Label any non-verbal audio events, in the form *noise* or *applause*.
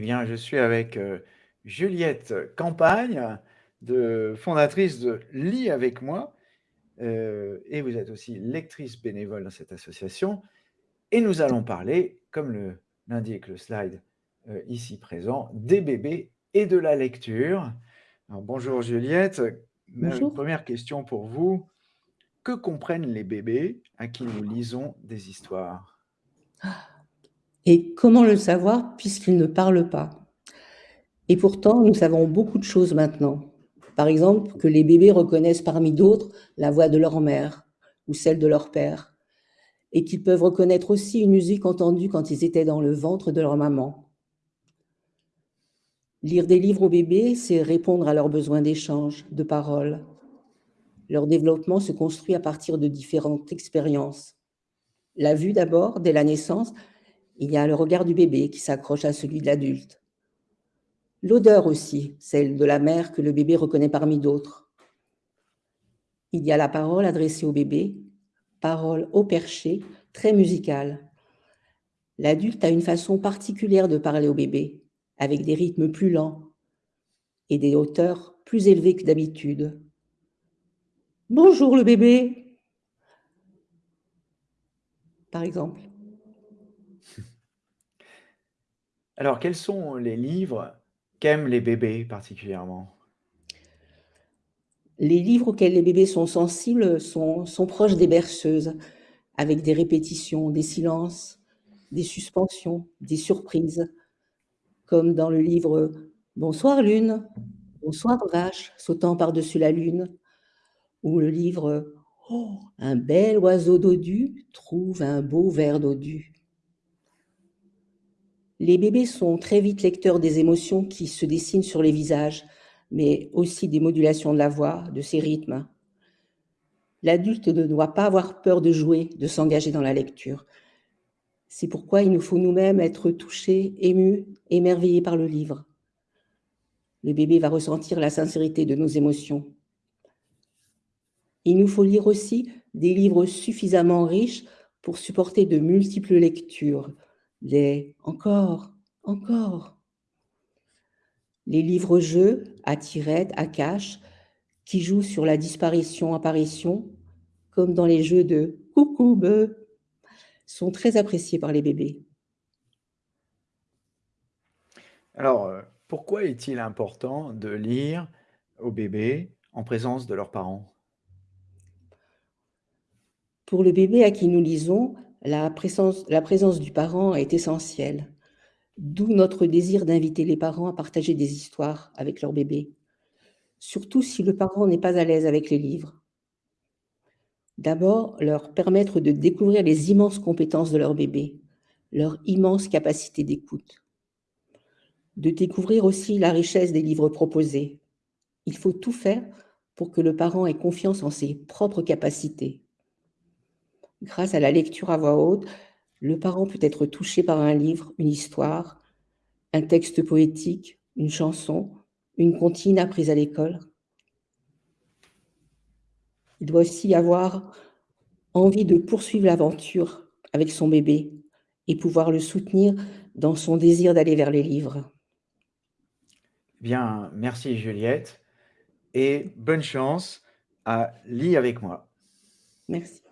bien, je suis avec, heu, Juliette Campagne, de fondatrice de Lis avec moi, heu et vous êtes aussi lectrice bénévole dans cette association et nous allons parler, comme le l'indique le slide, heu, ici présent, des bébés et de la lecture. Alors bonjour Juliette, ma Bonjour. 1re question pour vous, que comprennent les bébés à qui nous lisons des histoires? Et comment le savoir puisqu'ils ne parlent pas? Et pourtant, nous savons beaucoup de choses maintenant. Par exemple, que les bébés reconnaissent parmi d'autres la voix de leur mère ou celle de leur père et qu'ils peuvent reconnaître aussi une musique entendue quand ils étaient dans le ventre de leur maman. Lire des livres aux bébés, c'est répondre à leurs besoins d'échange, de parole. Leur développement se construit à partir de différentes expériences. La vue d'abord, dès la naissance, il y a le regard du bébé qui s'accroche à celui de l'adulte. L'odeur aussi, celle de la mère que le bébé reconnaît parmi d'autres. Il y a la parole adressée au bébé, parole haut perché, très musicale. L'adulte a une façon particulière de parler au bébé, avec des rythmes plus lents et des hauteurs plus élevées que d'habitude. «Bonjour le bébé!» par exemple. *laughs* Alors, quels sont les livres qu'aiment les bébés particulièrement? Les livres auxquels les bébés sont sensibles sont proches des berceuses, avec des répétitions, des silences, des suspensions, des surprises, comme dans le livre «Bonsoir lune, bonsoir vache sautant par-dessus la lune» ou le livre «Oh, un bel oiseau dodu trouve un beau ver dodu». Les bébés sont très vite lecteurs des émotions qui se dessinent sur les visages, mais aussi des modulations de la voix, de ses rythmes. L'adulte ne doit pas avoir peur de jouer, de s'engager dans la lecture. C'est pourquoi il nous faut nous-mêmes être touchés, émus, émerveillés par le livre. Le bébé va ressentir la sincérité de nos émotions. Il nous faut lire aussi des livres suffisamment riches pour supporter de multiples lectures, les «encore, encore». Les livres-jeux à tirettes, à cache, qui jouent sur la disparition-apparition, comme dans les jeux de «Coucou bœuf», sont très appréciés par les bébés. Alors, heu, pourquoi est-il important de lire aux bébés en présence de leurs parents? Pour le bébé à qui nous lisons, la présence du parent est essentielle. D'où notre désir d'inviter les parents à partager des histoires avec leur bébé, surtout si le parent n'est pas à l'aise avec les livres. D'abord, leur permettre de découvrir les immenses compétences de leur bébé, leur immense capacité d'écoute. De découvrir aussi la richesse des livres proposés. Il faut tout faire pour que le parent ait confiance en ses propres capacités. Grâce à la lecture à voix haute, le parent peut être touché par un livre, une histoire, un texte poétique, une chanson, une comptine apprise à l'école. Il doit aussi avoir envie de poursuivre l'aventure avec son bébé et pouvoir le soutenir dans son désir d'aller vers les livres. Bien, merci Juliette et bonne chance à Lis avec moi. Merci.